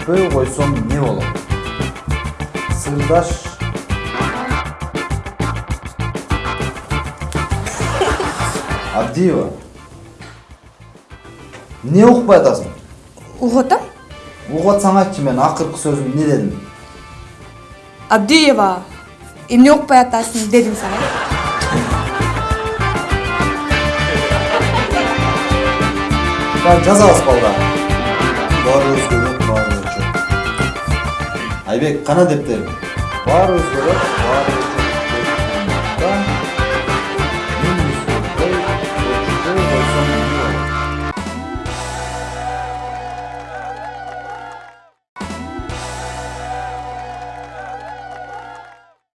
өтпөй койсом эмне болот сырдаш абдиева эмне укпай атасың угуп атсаң айтчы мен акыркы сөзүм эмне дедим? Абдиева эмне укпай атасың сага Lan жазабыз балдар. Айбек кана дептериң баары өзгөрөт баары